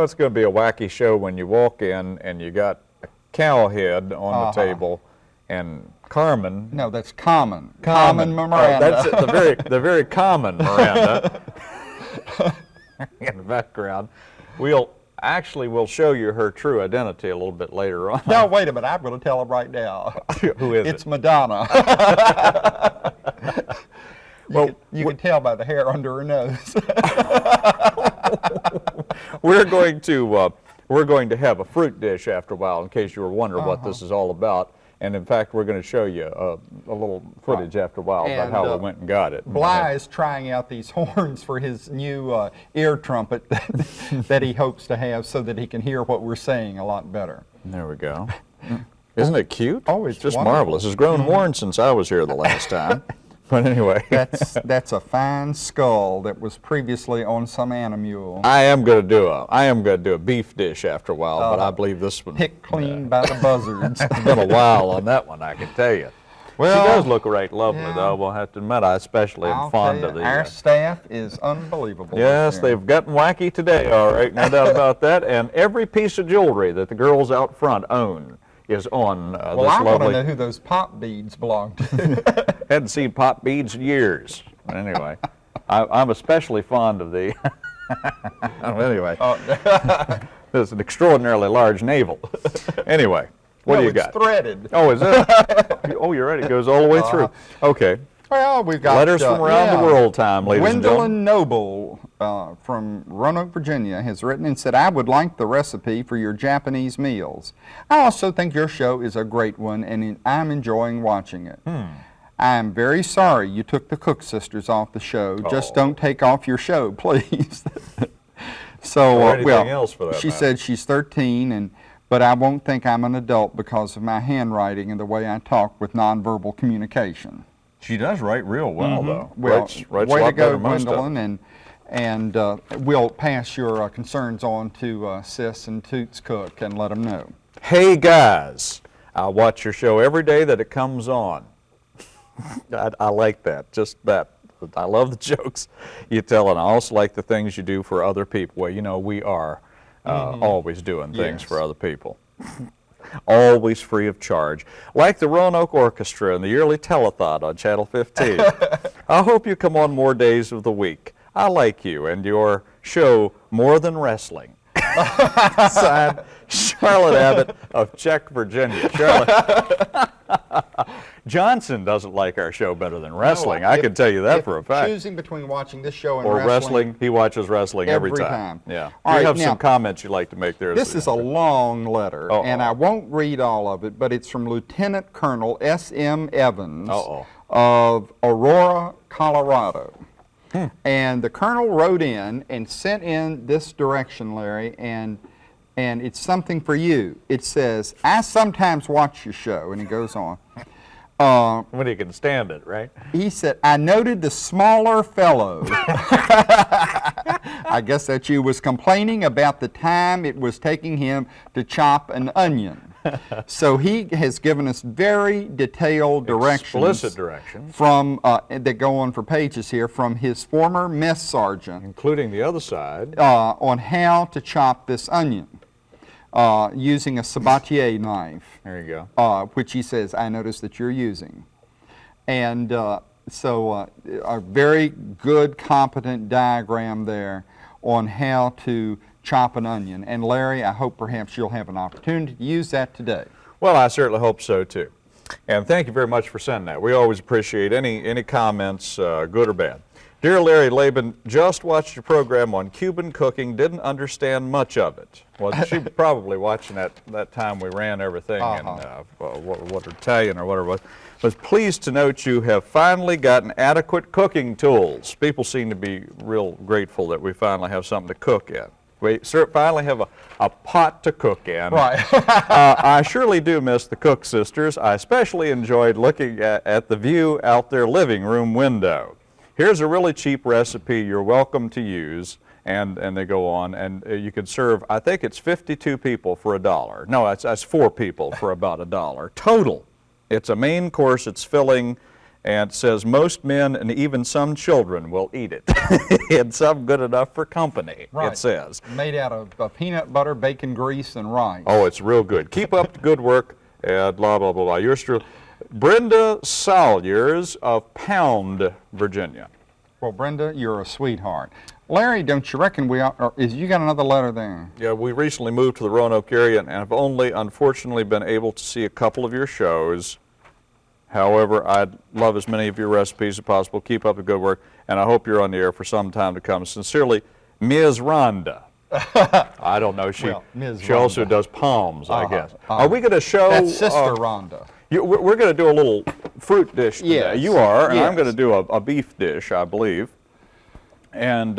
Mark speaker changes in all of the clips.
Speaker 1: Know it's going to be a wacky show when you walk in and you got a cow head on
Speaker 2: Uh-huh.
Speaker 1: the table and Carmen.
Speaker 2: No, that's common.
Speaker 1: Common,
Speaker 2: Common
Speaker 1: Oh,
Speaker 2: Miranda.
Speaker 1: that's it, the very, the very common Miranda in the background. We'll actually we'll show you her true identity a little bit later on.
Speaker 2: no, wait a minute. I'm going to tell him right now.
Speaker 1: Who is
Speaker 2: it's
Speaker 1: it?
Speaker 2: Madonna. you
Speaker 1: Well,
Speaker 2: can, you can tell by the hair under her nose.
Speaker 1: we're going to uh, we're going to have a fruit dish after a while, in case you were wondering what
Speaker 2: Uh-huh.
Speaker 1: this is all about. And in fact, we're going to show you uh, a little footage after a while about how
Speaker 2: uh,
Speaker 1: we went and got it.
Speaker 2: Bly is trying out these horns for his new uh, ear trumpet that, that he hopes to have so that he can hear what we're saying a lot better.
Speaker 1: There we go. Isn't it cute?
Speaker 2: Oh, it's
Speaker 1: just
Speaker 2: wonderful.
Speaker 1: marvelous. It's grown horns since I was here the last time. But anyway,
Speaker 2: That's, that's a fine skull that was previously on some animal.
Speaker 1: I am going to do a I am going to do a beef dish after a while, but I
Speaker 2: Uh,
Speaker 1: believe this one
Speaker 2: Picked clean by the buzzards.
Speaker 1: It's been a while on that one, I can tell you.
Speaker 2: Well,
Speaker 1: she does look right lovely,
Speaker 2: yeah.
Speaker 1: though. We'll have to admit, I especially am
Speaker 2: I'll
Speaker 1: fond of the.
Speaker 2: Our
Speaker 1: uh,
Speaker 2: staff is unbelievable.
Speaker 1: Yes, they've gotten wacky today, all right, no doubt about that. And every piece of jewelry that the girls out front own is on uh,
Speaker 2: Well,
Speaker 1: this
Speaker 2: I want to know who those pop beads belong to.
Speaker 1: Hadn't seen pop beads in years. Anyway, I, I'm especially fond of the. anyway,
Speaker 2: Oh,
Speaker 1: there's an extraordinarily large navel. anyway, what
Speaker 2: no,
Speaker 1: do you got?
Speaker 2: threaded.
Speaker 1: Oh, is it? oh, you're right. It goes all the way through. Okay.
Speaker 2: Well, we've got
Speaker 1: Letters
Speaker 2: uh,
Speaker 1: from around
Speaker 2: yeah.
Speaker 1: the world time, ladies and gentlemen.
Speaker 2: Noble uh, from Roanoke, Virginia, has written and said, I would like the recipe for your Japanese meals. I also think your show is a great one, and I'm enjoying watching it.
Speaker 1: Hmm.
Speaker 2: I am very sorry you took the Cook sisters off the show. Just
Speaker 1: Oh.
Speaker 2: don't take off your show, please. so, uh, well,
Speaker 1: else for that
Speaker 2: she
Speaker 1: matter.
Speaker 2: said she's 13, and but I won't think I'm an adult because of my handwriting and the way I talk with nonverbal communication.
Speaker 1: She does write real well, though.
Speaker 2: Well,
Speaker 1: writes, writes
Speaker 2: way to go, Gwendolyn, and and uh, we'll pass your uh, concerns on to uh, Sis and Toots Cook and let them know.
Speaker 1: Hey guys, I watch your show every day that it comes on. I, I like that, just that. I love the jokes you tell, and I also like the things you do for other people. Well, you know, we are uh, always doing things
Speaker 2: Yes.
Speaker 1: for other people. always free of charge. Like the Roanoke Orchestra and the yearly telethon on Channel 15. I hope you come on more days of the week. I like you and your show more than wrestling. Signed, Charlotte Abbott of Check, Virginia. Charlotte. Johnson doesn't like our show better than wrestling. I
Speaker 2: If-
Speaker 1: can tell you that for a fact.
Speaker 2: Choosing between watching this show and
Speaker 1: Or
Speaker 2: wrestling,
Speaker 1: wrestling, he watches wrestling every,
Speaker 2: every
Speaker 1: time.
Speaker 2: time.
Speaker 1: Yeah.
Speaker 2: All
Speaker 1: you
Speaker 2: right,
Speaker 1: have
Speaker 2: now-
Speaker 1: some comments you'd like to make there.
Speaker 2: This is a long letter,
Speaker 1: Uh-oh.
Speaker 2: and I won't read all of it, but it's from Lieutenant Colonel S.M. Evans
Speaker 1: Uh-oh.
Speaker 2: of Aurora, Colorado.
Speaker 1: Hmm.
Speaker 2: And the colonel wrote in and sent in this direction, Larry, and and it's something for you. It says, I sometimes watch your show, and he goes on. Uh,
Speaker 1: when he can stand it, right?
Speaker 2: he said, I noted the smaller fellow. I guess that you was complaining about the time it was taking him to chop an onion. So he has given us very detailed directions.
Speaker 1: Explicit directions.
Speaker 2: From, uh, that go on for pages here, from his former mess sergeant
Speaker 1: Including the other side.
Speaker 2: uh, on how to chop this onion uh, using a sabatier knife
Speaker 1: There you go.
Speaker 2: uh, which he says, I noticed that you're using. And uh, so uh, a very good, competent diagram there on how to chop an onion. And Larry, I hope perhaps you'll have an opportunity to use that today.
Speaker 1: Well, I certainly hope so too. And thank you very much for sending that. We always appreciate any, any comments, uh, good or bad. Dear Larry Laban, just watched your program on Cuban cooking, didn't understand much of it. Well, she was probably watching that, that time we ran everything in
Speaker 2: Uh-huh.
Speaker 1: uh, uh, what, what Italian or whatever it was. Was pleased to note you have finally gotten adequate cooking tools. People seem to be real grateful that we finally have something to cook in. We finally have a, a pot to cook in.
Speaker 2: Right.
Speaker 1: uh, I surely do miss the Cook sisters. I especially enjoyed looking at, at the view out their living room window. Here's a really cheap recipe you're welcome to use. And, and they go on, and uh, you could serve, I think it's 52 people for a dollar. No, that's, that's four people for about a dollar. Total. It's a main course, it's filling, and it says most men and even some children will eat it. and some good enough for company,
Speaker 2: Right.
Speaker 1: it says.
Speaker 2: Made out of uh, peanut butter, bacon grease, and rice.
Speaker 1: Oh, it's real good. Keep up the good work and blah, blah, blah, blah. Yours truly, Brenda Salyers of Pound, Virginia.
Speaker 2: Well, Brenda, you're a sweetheart. Larry, don't you reckon we are, or is you got another letter there?
Speaker 1: Yeah, we recently moved to the Roanoke area and have only unfortunately been able to see a couple of your shows. However, I'd love as many of your recipes as possible. Keep up the good work, and I hope you're on the air for some time to come. Sincerely, Ms. Rhonda. I don't know. She
Speaker 2: Well,
Speaker 1: she also does palms, I
Speaker 2: Uh-huh,
Speaker 1: guess.
Speaker 2: uh-huh.
Speaker 1: Are we going to show?
Speaker 2: That's Sister
Speaker 1: uh,
Speaker 2: Rhonda.
Speaker 1: you, we're going to do a little fruit dish today.
Speaker 2: Yes,
Speaker 1: You are, and I'm going to do a, a beef dish, I believe. And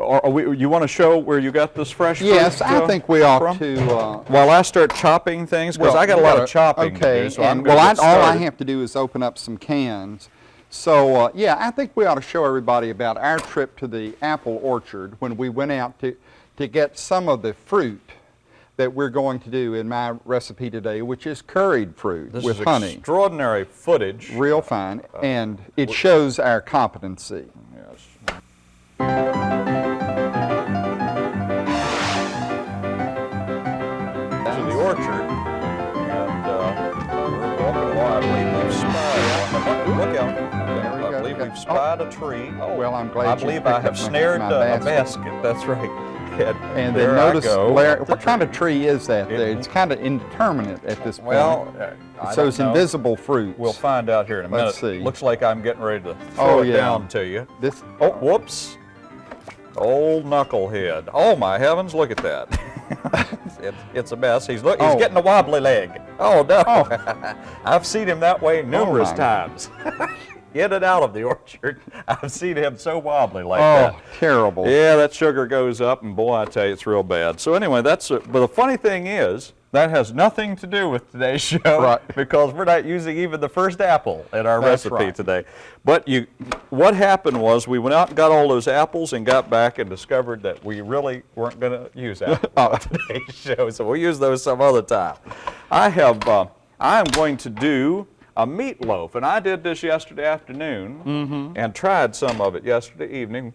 Speaker 1: uh, are, are we, you want to show where you got this fresh fruit?
Speaker 2: Yes, I
Speaker 1: uh,
Speaker 2: think we ought
Speaker 1: from?
Speaker 2: to. Uh,
Speaker 1: While I start chopping things, because
Speaker 2: well,
Speaker 1: I got a lot
Speaker 2: gotta-
Speaker 1: of chopping
Speaker 2: okay,
Speaker 1: to do, so
Speaker 2: and- well, I, all I have to do is open up some cans. So uh, yeah, I think we ought to show everybody about our trip to the apple orchard when we went out to to get some of the fruit that we're going to do in my recipe today, which is curried fruit
Speaker 1: This
Speaker 2: with
Speaker 1: is
Speaker 2: honey,
Speaker 1: extraordinary footage.
Speaker 2: real fine, and it shows our competency.
Speaker 1: Yes.
Speaker 2: We
Speaker 1: I
Speaker 2: go.
Speaker 1: believe
Speaker 2: Okay.
Speaker 1: we've spied a tree. Oh,
Speaker 2: Well, I'm glad
Speaker 1: I believe I have snared uh, a
Speaker 2: basket.
Speaker 1: That's right. And,
Speaker 2: And then notice. Larry, what kind of tree is that
Speaker 1: It-
Speaker 2: there? It's kind of indeterminate at this point.
Speaker 1: Well, uh, I
Speaker 2: so it's
Speaker 1: know.
Speaker 2: invisible fruits.
Speaker 1: We'll find out here in a minute.
Speaker 2: Let's see.
Speaker 1: Looks like I'm getting ready to throw
Speaker 2: Oh,
Speaker 1: it
Speaker 2: yeah.
Speaker 1: down to you.
Speaker 2: This,
Speaker 1: Oh, whoops. Old knucklehead. Oh my heavens, look at that. it's, it's a mess. He's look, he's
Speaker 2: Oh.
Speaker 1: getting a wobbly leg. Oh no.
Speaker 2: Oh.
Speaker 1: I've seen him that way numerous
Speaker 2: my.
Speaker 1: times. In and out of the orchard. I've seen him so wobbly like
Speaker 2: oh,
Speaker 1: that.
Speaker 2: terrible.
Speaker 1: Yeah, that sugar goes up, and boy, I tell you, it's real bad. So anyway, that's. A, but the funny thing is, that has nothing to do with today's show,
Speaker 2: Right.
Speaker 1: because we're not using even the first apple in our
Speaker 2: That's
Speaker 1: recipe
Speaker 2: right.
Speaker 1: today. But you, what happened was we went out and got all those apples and got back and discovered that we really weren't going to use apples
Speaker 2: Oh.
Speaker 1: on today's show, so we'll use those some other time. I have. Uh, I am going to do a meatloaf, and I did this yesterday afternoon
Speaker 2: Mm-hmm.
Speaker 1: and tried some of it yesterday evening,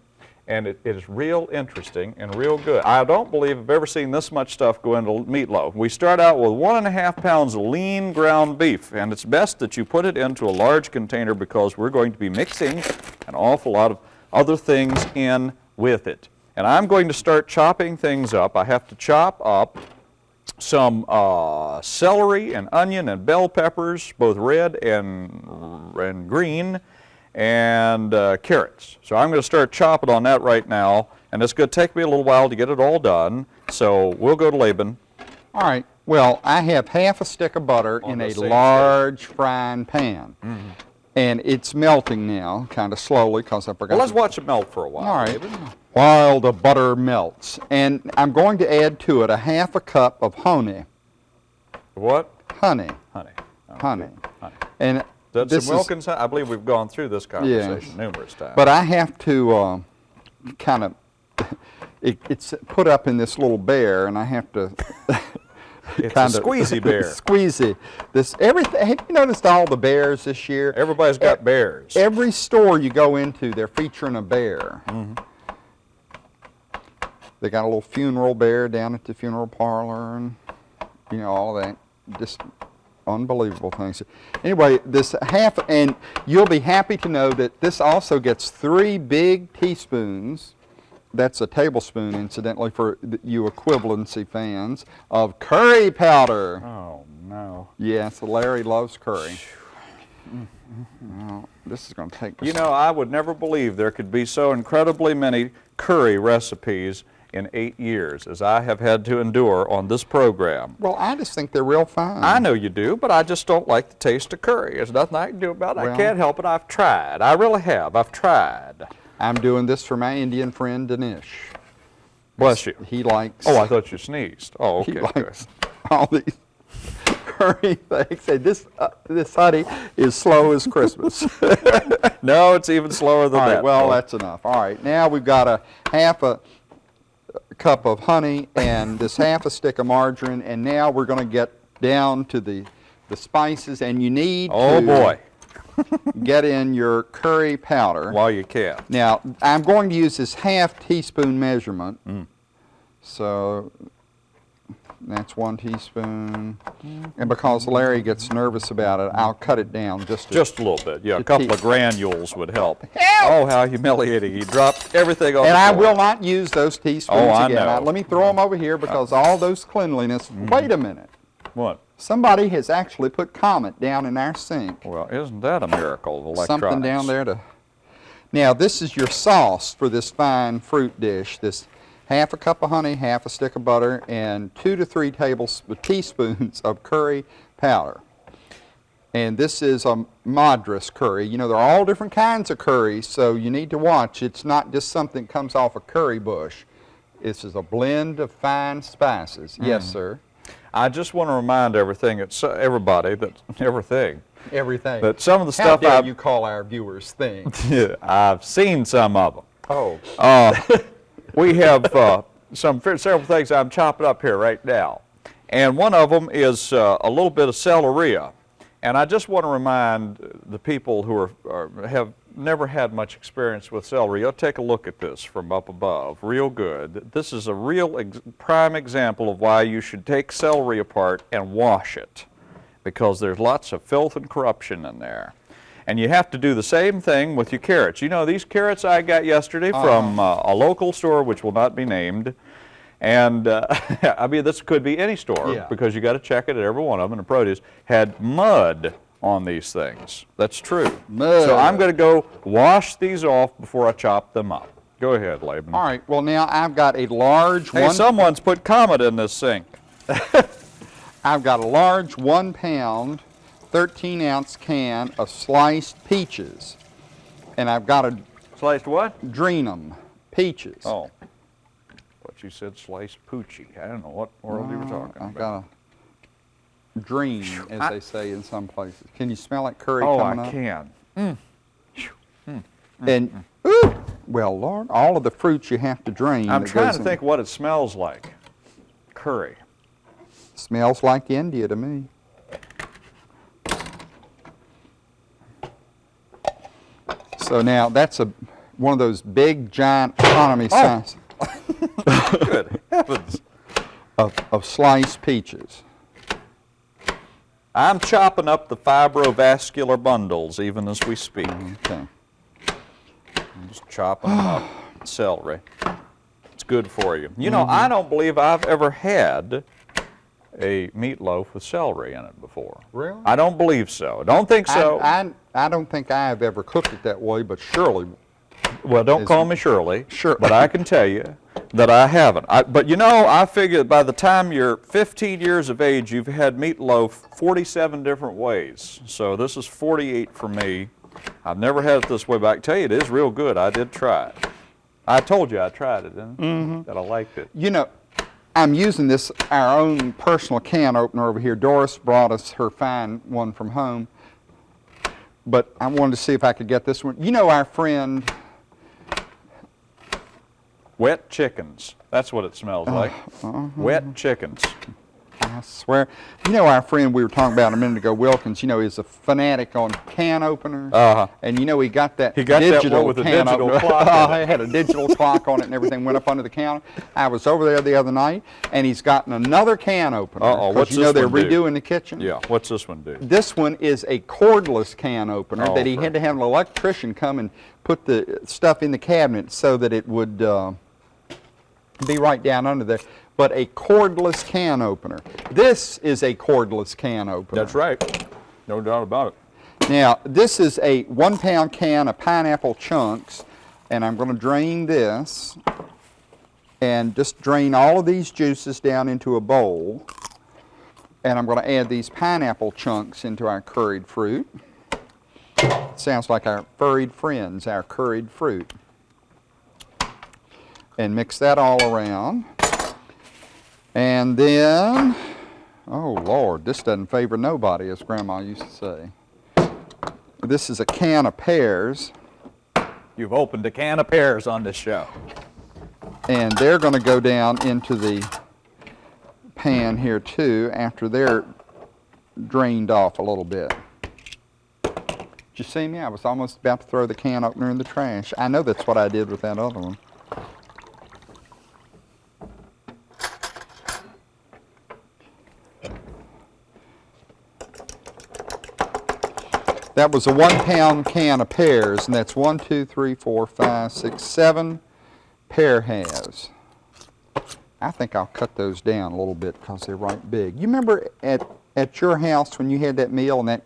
Speaker 1: and it, it is real interesting and real good. I don't believe I've ever seen this much stuff go into meatloaf. We start out with one and a half pounds of lean ground beef, and it's best that you put it into a large container because we're going to be mixing an awful lot of other things in with it. And I'm going to start chopping things up. I have to chop up some uh, celery and onion and bell peppers, both red and, and green, and uh, carrots. So I'm going to start chopping on that right now, and it's going to take me a little while to get it all done. So we'll go to Laban.
Speaker 2: All right. Well, I have half a stick of butter
Speaker 1: On
Speaker 2: in a large frying pan.
Speaker 1: Mm-hmm.
Speaker 2: And it's melting now, kind of slowly, because I forgot
Speaker 1: Well, let's
Speaker 2: to-
Speaker 1: watch it melt for a while.
Speaker 2: All right. While the butter melts. And I'm going to add to it a half a cup of honey.
Speaker 1: What?
Speaker 2: Honey.
Speaker 1: Honey. Okay.
Speaker 2: Honey.
Speaker 1: Honey.
Speaker 2: And
Speaker 1: That's
Speaker 2: this
Speaker 1: some
Speaker 2: is-
Speaker 1: Wilkins. I believe we've gone through this conversation numerous times.
Speaker 2: But I have to uh, kind of, it, it's put up in this little bear, and I have to.
Speaker 1: It's a
Speaker 2: kinda-
Speaker 1: squeezy bear.
Speaker 2: squeezy. This everything. Have you noticed all the bears this year?
Speaker 1: Everybody's got
Speaker 2: E-
Speaker 1: bears.
Speaker 2: Every store you go into, they're featuring a bear.
Speaker 1: Mm-hmm.
Speaker 2: They got a little funeral bear down at the funeral parlor, and you know all that. Just unbelievable things. Anyway, this half, and you'll be happy to know that this also gets three big teaspoons. That's a tablespoon, incidentally, for you equivalency fans of curry powder.
Speaker 1: oh no.
Speaker 2: Yes, Larry loves curry. Well, this is going to take.
Speaker 1: You know, I would never believe there could be so incredibly many curry recipes in eight years as I have had to endure on this program.
Speaker 2: Well, I just think they're real fine.
Speaker 1: I know you do, but I just don't like the taste of curry. There's nothing I can do about it. I can't help it. I've tried. I really have. I've tried.
Speaker 2: I'm doing this for my Indian friend Dinesh.
Speaker 1: Bless you.
Speaker 2: He likes.
Speaker 1: Oh, I thought you sneezed. Oh, okay. good.
Speaker 2: likes all these curry things. And this uh, this honey is slow as Christmas.
Speaker 1: No, it's even slower than
Speaker 2: all right.
Speaker 1: that.
Speaker 2: Well, that's enough. All right. Now we've got a half a cup of honey and this half a stick of margarine, and now we're going to get down to the the spices, and you need.
Speaker 1: Oh boy.
Speaker 2: Get in your curry powder.
Speaker 1: While you can.
Speaker 2: Now, I'm going to use this half teaspoon measurement.
Speaker 1: Mm.
Speaker 2: So that's one teaspoon. And because Larry gets nervous about it, I'll cut it down just a,
Speaker 1: Just a little bit, yeah. A couple of granules would help.
Speaker 2: Help!
Speaker 1: Oh, how humiliating. He dropped everything on
Speaker 2: And I will not use those teaspoons
Speaker 1: Oh, I
Speaker 2: again.
Speaker 1: know.
Speaker 2: Now, let me throw them over here because all those cleanliness. Wait a minute.
Speaker 1: What?
Speaker 2: Somebody has actually put Comet down in our sink.
Speaker 1: Well, isn't that a miracle of electronics?
Speaker 2: Something down there to. Now, this is your sauce for this fine fruit dish. This half a cup of honey, half a stick of butter, and two to three teaspoons of curry powder. And this is a Madras curry. You know, there are all different kinds of curries, so you need to watch. It's not just something that comes off a curry bush. This is a blend of fine spices. Yes, mm. sir.
Speaker 1: I just want to remind everything, it's, uh, everybody, that everything,
Speaker 2: Everything.
Speaker 1: that some of the
Speaker 2: How
Speaker 1: stuff I've,
Speaker 2: you call our viewers things?
Speaker 1: I've seen some of them.
Speaker 2: oh.
Speaker 1: Uh, we have uh, some several things I'm chopping up here right now, and one of them is uh, a little bit of celery. And I just want to remind the people who are, are have never had much experience with celery. You'll take a look at this from up above, real good. This is a real ex prime example of why you should take celery apart and wash it, because there's lots of filth and corruption in there. And you have to do the same thing with your carrots. You know, these carrots I got yesterday from uh, a local store, which will not be named. And uh, I mean, this could be any store
Speaker 2: Yeah.
Speaker 1: because you got to check it at every one of them. And the produce had mud on these things. That's true.
Speaker 2: Mud.
Speaker 1: So I'm going to go wash these off before I chop them up. Go ahead, Laban.
Speaker 2: All right, well now I've got a large
Speaker 1: Hey,
Speaker 2: one.
Speaker 1: someone's put Comet in this sink.
Speaker 2: I've got a large one pound, 13 ounce can of sliced peaches, and I've got a...
Speaker 1: Sliced what?
Speaker 2: them, peaches.
Speaker 1: Oh. But you said sliced poochie. I don't know what world you were talking
Speaker 2: I've
Speaker 1: about.
Speaker 2: Drain, as
Speaker 1: I-
Speaker 2: they say in some places. Can you smell that curry
Speaker 1: Oh,
Speaker 2: coming
Speaker 1: I
Speaker 2: up?
Speaker 1: can. Mm.
Speaker 2: Mm, mm, and ooh, well, Lord, all of the fruits you have to drain.
Speaker 1: I'm trying to
Speaker 2: in-
Speaker 1: think what it smells like. Curry.
Speaker 2: Smells like India to me. So now that's a one of those big giant economy
Speaker 1: Oh.
Speaker 2: size
Speaker 1: Good heavens.
Speaker 2: of, of sliced peaches.
Speaker 1: I'm chopping up the fibrovascular bundles even as we speak.
Speaker 2: Okay.
Speaker 1: I'm just chopping them up. Celery. It's good for you. You know, mm-hmm. I don't believe I've ever had a meatloaf with celery in it before.
Speaker 2: Really?
Speaker 1: I don't believe so. Don't think so.
Speaker 2: I, I, I don't think I have ever cooked it that way, but surely
Speaker 1: Well, don't
Speaker 2: Is-
Speaker 1: call me Shirley.
Speaker 2: Sure.
Speaker 1: But I can tell you that I haven't. I, but you know, I figure by the time you're 15 years of age, you've had meatloaf 47 different ways. So this is 48 for me. I've never had it this way, but I can tell you it is real good. I did try it. I told you I tried it, didn't
Speaker 2: Mm-hmm.
Speaker 1: That I liked it.
Speaker 2: You know, I'm using this, our own personal can opener over here. Doris brought us her fine one from home. But I wanted to see if I could get this one. You know our friend,
Speaker 1: Wet chickens. That's what it smells like.
Speaker 2: Uh-huh.
Speaker 1: Wet chickens.
Speaker 2: I swear, you know our friend we were talking about a minute ago, Wilkins, you know, is a fanatic on can openers.
Speaker 1: Uh-huh.
Speaker 2: And you know, he got that
Speaker 1: He got that
Speaker 2: digital
Speaker 1: one with the
Speaker 2: can
Speaker 1: digital
Speaker 2: opener.
Speaker 1: clock in it.
Speaker 2: had a digital clock on it and everything went up under the counter. I was over there the other night, and he's gotten another can opener.
Speaker 1: Uh-oh, what's
Speaker 2: you know
Speaker 1: this
Speaker 2: they're
Speaker 1: one do?
Speaker 2: redoing the kitchen.
Speaker 1: Yeah. What's this one do?
Speaker 2: This one is a cordless can opener
Speaker 1: Oh,
Speaker 2: that he had to have an electrician come and put the stuff in the cabinet so that it would uh, be right down under there. But a cordless can opener. This is a cordless can opener.
Speaker 1: That's right. No doubt about it.
Speaker 2: Now, this is a one pound can of pineapple chunks, and I'm going to drain this and just drain all of these juices down into a bowl. And I'm going to add these pineapple chunks into our curried fruit. Sounds like our furried friends, our curried fruit. And mix that all around. And then, oh Lord, this doesn't favor nobody, as Grandma used to say. This is a can of pears,
Speaker 1: You've opened a can of pears on this show.
Speaker 2: and they're going to go down into the pan here too after they're drained off a little bit. Did you see me? I was almost about to throw the can opener in the trash. I know that's what I did with that other one. That was a one pound can of pears, and that's one, two, three, four, five, six, seven pear halves. I think I'll cut those down a little bit because they're right big. You remember at, at your house when you had that meal and that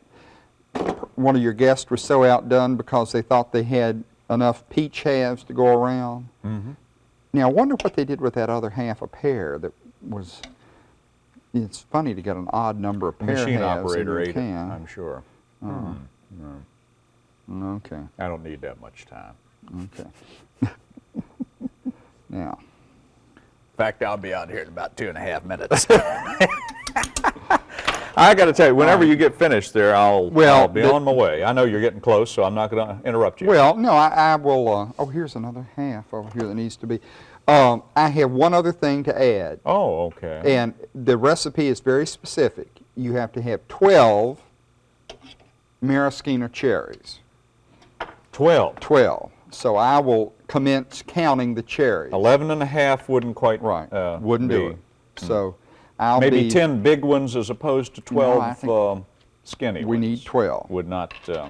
Speaker 2: one of your guests was so outdone because they thought they had enough peach halves to go around?
Speaker 1: Mm-hmm.
Speaker 2: Now, I wonder what they did with that other half a pear that was, it's funny to get an odd number of pear
Speaker 1: Machine
Speaker 2: halves in
Speaker 1: operator ate it,
Speaker 2: can.
Speaker 1: I'm sure.
Speaker 2: Okay,
Speaker 1: I don't need that much time.
Speaker 2: okay. now,
Speaker 1: In fact, I'll be out here in about two and a half minutes. I got to tell you, whenever you get finished there, I'll,
Speaker 2: Well,
Speaker 1: I'll be
Speaker 2: the-
Speaker 1: on my way. I know you're getting close, so I'm not going to interrupt you.
Speaker 2: Well, no, I, I will, uh, oh, here's another half over here that needs to be. Um, I have one other thing to add,
Speaker 1: oh, okay.
Speaker 2: and the recipe is very specific. You have to have 12 maraschino cherries,
Speaker 1: 12.
Speaker 2: 12. So I will commence counting the cherries.
Speaker 1: 11 and a half wouldn't quite
Speaker 2: Right,
Speaker 1: uh,
Speaker 2: wouldn't
Speaker 1: be.
Speaker 2: do it. So I'll
Speaker 1: Maybe
Speaker 2: be,
Speaker 1: 10 big ones as opposed to 12
Speaker 2: I think
Speaker 1: um, skinny
Speaker 2: we
Speaker 1: ones.
Speaker 2: need 12.
Speaker 1: Would not. Uh,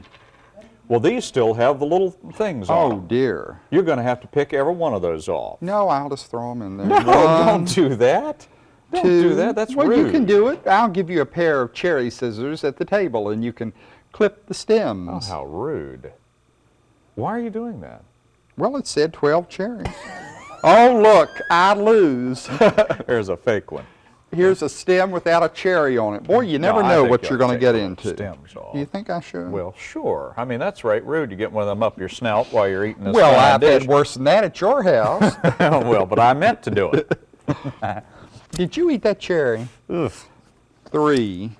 Speaker 1: well, these still have the little things on
Speaker 2: Oh dear.
Speaker 1: You're going to have to pick every one of those off.
Speaker 2: No, I'll just throw them in there.
Speaker 1: No,
Speaker 2: One,
Speaker 1: don't do that. Don't do
Speaker 2: two.
Speaker 1: that. That's
Speaker 2: well,
Speaker 1: rude.
Speaker 2: you can do it. I'll give you a pair of cherry scissors at the table, and you can clip the stems.
Speaker 1: Oh, how rude. Why are you doing that?
Speaker 2: Well, it said 12 cherries. oh, look, I lose.
Speaker 1: There's a fake one.
Speaker 2: Here's a stem without a cherry on it. Boy, you never
Speaker 1: No,
Speaker 2: know what
Speaker 1: you
Speaker 2: you're going
Speaker 1: to
Speaker 2: get into.
Speaker 1: stems off.
Speaker 2: Do you think I should?
Speaker 1: Well, sure. I mean, that's right rude You get one of them up your snout while you're eating this
Speaker 2: well, I've
Speaker 1: dish.
Speaker 2: had worse than that at your house.
Speaker 1: well, but I meant to do it.
Speaker 2: Did you eat that cherry?
Speaker 1: Ugh.
Speaker 2: Three.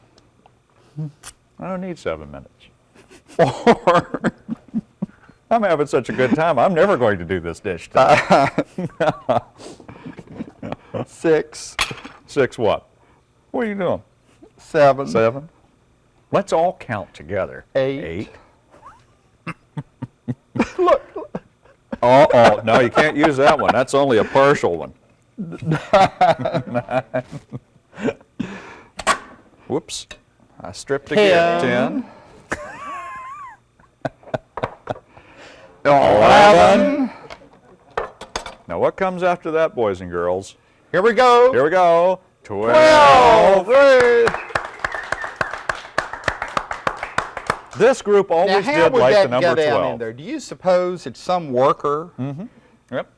Speaker 1: I don't need seven minutes.
Speaker 2: Four.
Speaker 1: I'm having such a good time. I'm never going to do this dish. today.
Speaker 2: Six.
Speaker 1: Six what? What are you doing?
Speaker 2: Seven.
Speaker 1: Seven? Let's all count together.
Speaker 2: Eight.
Speaker 1: Eight. Oh, oh, no, you can't use that one. That's only a partial one. Nine. Whoops. I stripped again.
Speaker 2: Ten.
Speaker 1: Eleven. Now, what comes after that, boys and girls?
Speaker 2: Here we go.
Speaker 1: Here we go. Twelve.
Speaker 2: Twelve.
Speaker 1: This group always
Speaker 2: how
Speaker 1: did like the number
Speaker 2: go down
Speaker 1: 12.
Speaker 2: in there? Do you suppose that some worker mm-hmm.
Speaker 1: Yep.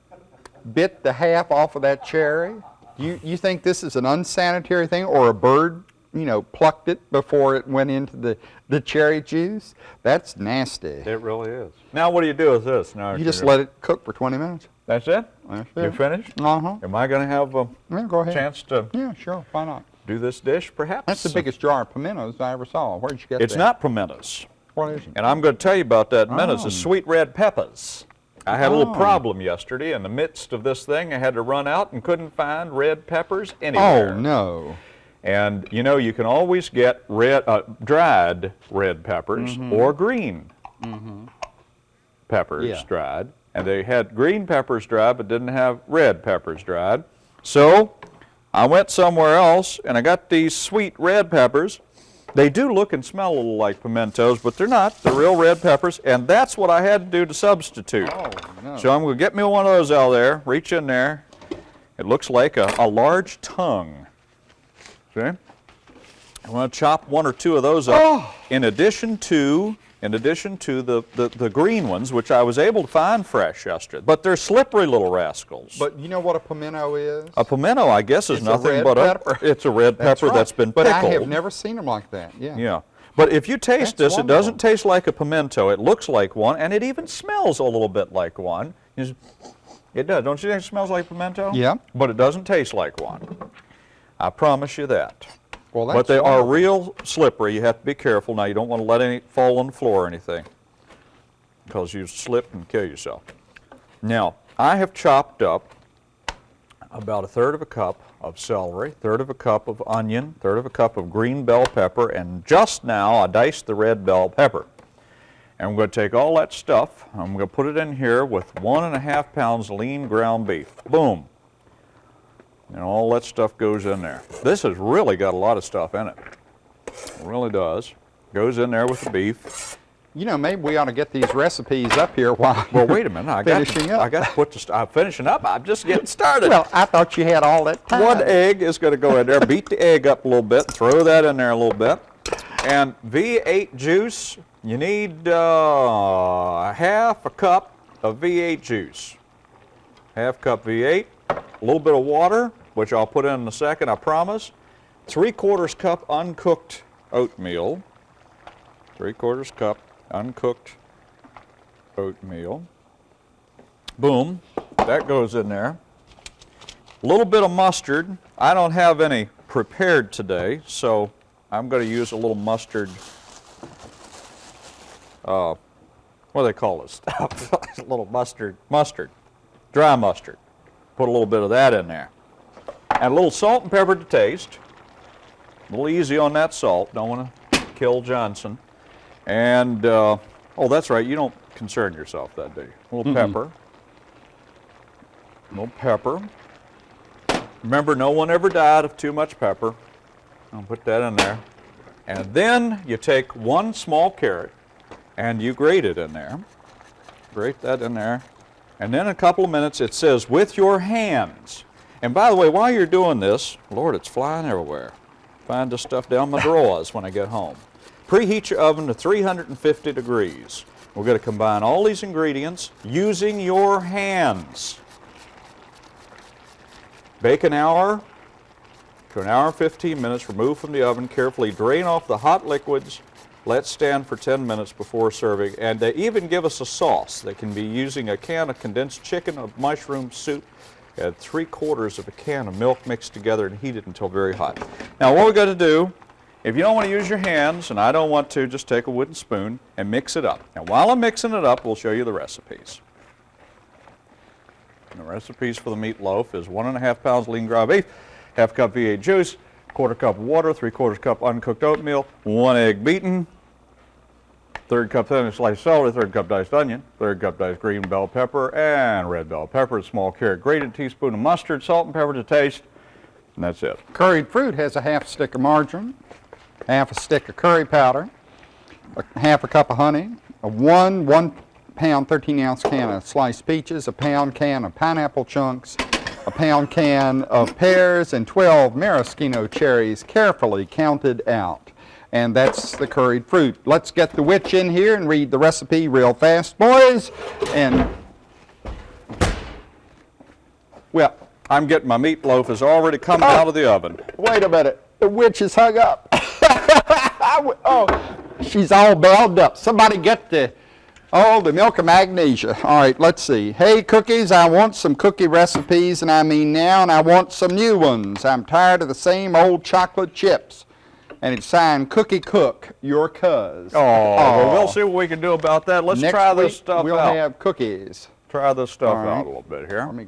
Speaker 2: bit the half off of that cherry? You you think this is an unsanitary thing, or a bird, you know, plucked it before it went into the the cherry juice? That's nasty.
Speaker 1: It really is. Now, what do you do with this? Now,
Speaker 2: You just let it cook for 20 minutes.
Speaker 1: That's it?
Speaker 2: That's
Speaker 1: You
Speaker 2: it.
Speaker 1: finished?
Speaker 2: Uh huh.
Speaker 1: Am I going to have a
Speaker 2: Yeah, go ahead.
Speaker 1: chance to
Speaker 2: Yeah, sure. Why not?
Speaker 1: do this dish, perhaps?
Speaker 2: That's the biggest jar of pimentos I ever saw. Where'd you get
Speaker 1: It's
Speaker 2: that?
Speaker 1: not pimentos.
Speaker 2: What is it?
Speaker 1: And I'm going to tell you about that in minutes.
Speaker 2: Oh.
Speaker 1: It's sweet red peppers. I had a little
Speaker 2: Oh.
Speaker 1: problem yesterday. In the midst of this thing, I had to run out and couldn't find red peppers anywhere.
Speaker 2: Oh no.
Speaker 1: And you know, you can always get red, uh, dried red peppers
Speaker 2: Mm-hmm.
Speaker 1: or green peppers
Speaker 2: Yeah.
Speaker 1: dried. And they had green peppers dried, but didn't have red peppers dried. So I went somewhere else and I got these sweet red peppers. They do look and smell a little like pimentos, but they're not. They're real red peppers, and that's what I had to do to substitute.
Speaker 2: Oh no.
Speaker 1: So I'm going to get me one of those out there, reach in there. It looks like a, a large tongue. See? I'm going to chop one or two of those up
Speaker 2: Oh.
Speaker 1: in addition to in addition to the, the, the green ones, which I was able to find fresh yesterday. But they're slippery little rascals.
Speaker 2: But you know what a pimento is?
Speaker 1: a pimento, I guess, is
Speaker 2: It's
Speaker 1: nothing
Speaker 2: red
Speaker 1: but
Speaker 2: pepper.
Speaker 1: a it's a red pepper
Speaker 2: right.
Speaker 1: that's been
Speaker 2: But
Speaker 1: pickled.
Speaker 2: I have never seen them like that. Yeah.
Speaker 1: Yeah. But if you taste
Speaker 2: That's
Speaker 1: this, it doesn't taste like a pimento. It looks like one, and it even smells a little bit like one. It does. Don't you think it smells like pimento?
Speaker 2: Yeah.
Speaker 1: But it doesn't taste like one. I promise you that.
Speaker 2: Well, that's
Speaker 1: but they are real slippery. You have to be careful. Now, you don't want to let any fall on the floor or anything because you slip and kill yourself. Now, I have chopped up about a third of a cup of celery, third of a cup of onion, third of a cup of green bell pepper, and just now I diced the red bell pepper. And I'm going to take all that stuff, I'm going to put it in here with one and a half pounds lean ground beef. Boom. And all that stuff goes in there. This has really got a lot of stuff in it. It really does. Goes in there with the beef.
Speaker 2: You know, maybe we ought to get these recipes up here while
Speaker 1: Well, wait a minute. I got
Speaker 2: Finishing
Speaker 1: to,
Speaker 2: up.
Speaker 1: I got to put the. I'm finishing up. I'm just getting started.
Speaker 2: Well, I thought you had all that time.
Speaker 1: One egg is going to go in there. Beat the egg up a little bit. Throw that in there a little bit. And V8 juice. You need uh, half a cup of V8 juice. Half cup V8. A little bit of water, which I'll put in in a second. I promise. Three quarters cup uncooked oatmeal. Three quarters cup uncooked oatmeal. Boom. That goes in there. A little bit of mustard. I don't have any prepared today, so I'm going to use a little mustard. Uh, what do they call this stuff? a little mustard. Mustard. Dry mustard. Put a little bit of that in there. And a little salt and pepper to taste. A little easy on that salt. Don't want to kill Johnson. And, uh, oh, that's right. You don't concern yourself that day. A little pepper. A little pepper. Remember, no one ever died of too much pepper. I'll put that in there. And then you take one small carrot and you grate it in there. Grate that in there. And then in a couple of minutes it says, with your hands. And by the way, while you're doing this, Lord, it's flying everywhere. Find this stuff down my drawers when I get home. Preheat your oven to 350 degrees. We're going to combine all these ingredients using your hands. Bake an hour to an hour and 15 minutes. Remove from the oven. Carefully drain off the hot liquids. Let stand for 10 minutes before serving. And they even give us a sauce. They can be using a can of condensed chicken, of mushroom soup, and three quarters of a can of milk mixed together and heated until very hot. Now what we're going to do, if you don't want to use your hands, and I don't want to, just take a wooden spoon and mix it up. Now while I'm mixing it up, we'll show you the recipes. And the recipes for the meatloaf is one and a half pounds lean ground beef, half cup V8 juice, quarter cup water, three quarters cup uncooked oatmeal, one egg beaten, third cup thinly sliced celery, third cup diced onion, third cup diced green bell pepper and red bell pepper, small carrot grated, teaspoon of mustard, salt and pepper to taste, and that's it.
Speaker 2: Curried fruit has a half stick of margarine, half a stick of curry powder, a half a cup of honey, a one one pound 13 ounce can of sliced peaches, a pound can of pineapple chunks, a pound can of pears, and 12 maraschino cherries carefully counted out. And that's the curried fruit. Let's get the witch in here and read the recipe real fast, boys. And, well,
Speaker 1: I'm getting my meatloaf has already come out of the oven.
Speaker 2: Wait a minute. The witch is hung up. Oh, she's all bound up. Somebody get the, oh, the milk of magnesia. All right, let's see. Hey, cookies, I want some cookie recipes, and I mean now, and I want some new ones. I'm tired of the same old chocolate chips. And it's signed Cookie Cook, your cuz.
Speaker 1: Oh, well, we'll see what we can do about that. Let's
Speaker 2: Next
Speaker 1: try this
Speaker 2: week,
Speaker 1: stuff
Speaker 2: we'll
Speaker 1: out.
Speaker 2: have cookies.
Speaker 1: try this stuff
Speaker 2: All right.
Speaker 1: out a little bit here.
Speaker 2: Let me,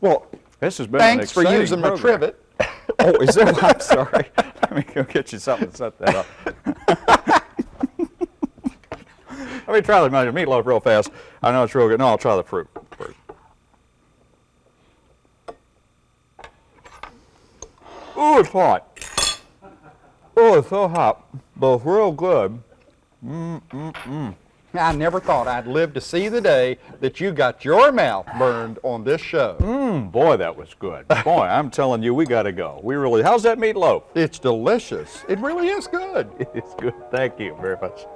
Speaker 2: well,
Speaker 1: This has been an
Speaker 2: thanks for
Speaker 1: exciting
Speaker 2: using my trivet.
Speaker 1: Oh, is that? I'm sorry. Let me go get you something to set that up. Let me try the meatloaf real fast. I know it's real good. No, I'll try the fruit first. Ooh, it's hot. Oh, it's so hot, but it's real good. Mm, mm, mm.
Speaker 2: I never thought I'd live to see the day that you got your mouth burned on this show.
Speaker 1: Mmm, boy, that was good. Boy, I'm telling you, we got to go. We really, how's that meatloaf?
Speaker 2: It's delicious. It really is good.
Speaker 1: It's good. Thank you very much.